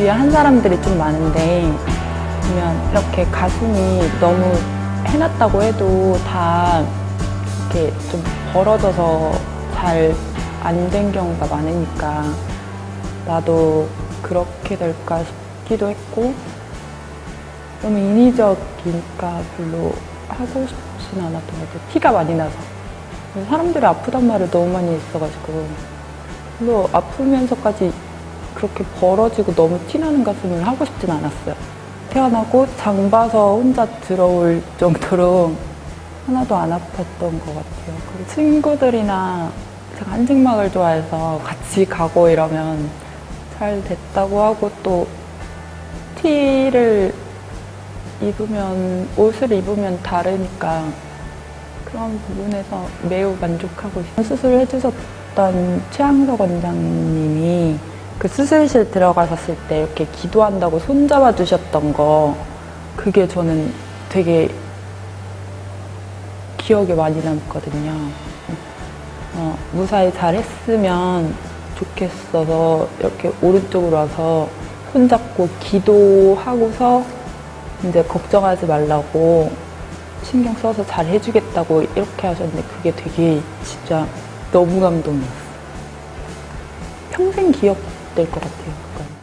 주위에 한 사람들이 좀 많은데 보면 이렇게 가슴이 너무 해놨다고 해도 다 이렇게 좀 벌어져서 잘 안 된 경우가 많으니까 나도 그렇게 될까 싶기도 했고 너무 인위적이니까 별로 하고 싶진 않았던 것 같아요. 티가 많이 나서. 사람들이 아프단 말을 너무 많이 했어가지고 별로 아프면서까지 그렇게 벌어지고 너무 티나는 가슴을 하고 싶진 않았어요. 태어나고 장 봐서 혼자 들어올 정도로 하나도 안 아팠던 것 같아요. 그리고 친구들이나 제가 한증막을 좋아해서 같이 가고 이러면 잘 됐다고 하고 또 티를 입으면 옷을 입으면 다르니까 그런 부분에서 매우 만족하고 있어요. 수술을 해주셨던 최항석 원장님이 그 수술실 들어가셨을 때 이렇게 기도한다고 손잡아 주셨던 거 그게 저는 되게 기억에 많이 남거든요. 어, 무사히 잘 했으면 좋겠어서 이렇게 오른쪽으로 와서 손잡고 기도하고서 이제 걱정하지 말라고 신경 써서 잘 해주겠다고 이렇게 하셨는데 그게 되게 진짜 너무 감동이었어요. 평생 기억 될 것 같아요. 그건.